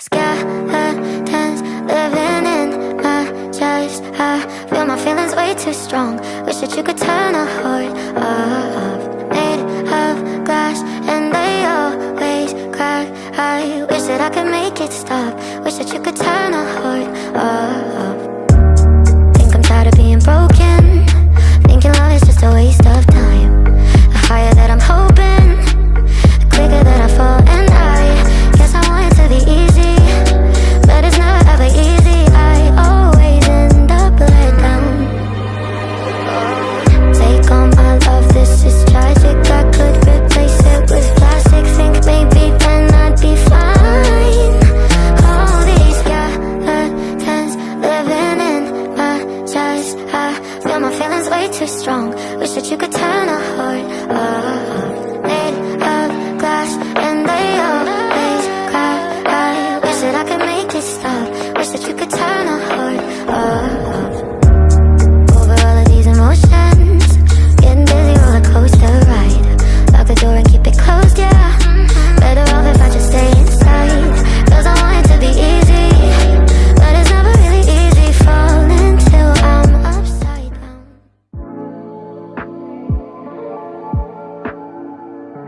Skeletons living in my chest. I feel my feelings way too strong. Wish that you could turn a heart off Made of glass and they always crack I wish that I could make it stop. Wish that you could turn a heart feelings way too strong. Wish that you could turn a heart off Made of glass and they always crack I wish that I could make it stop. Wish that you could turn a heart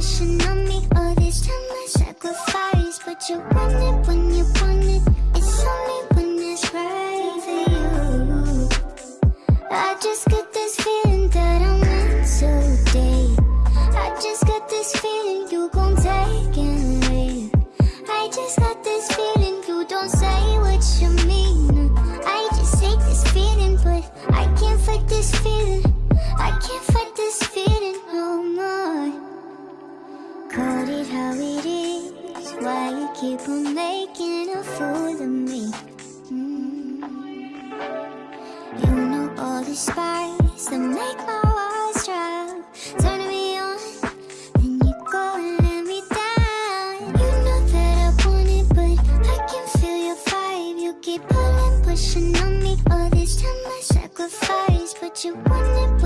pushing on me. All this time I sacrifice, but you want it when you keep on making a fool of me? Mm. You know all the spice that make my walls drop Turning me on, then you go and let me down You know that I want it, but I can feel your vibe You keep pulling, pushing on me All this time I sacrifice, but you want it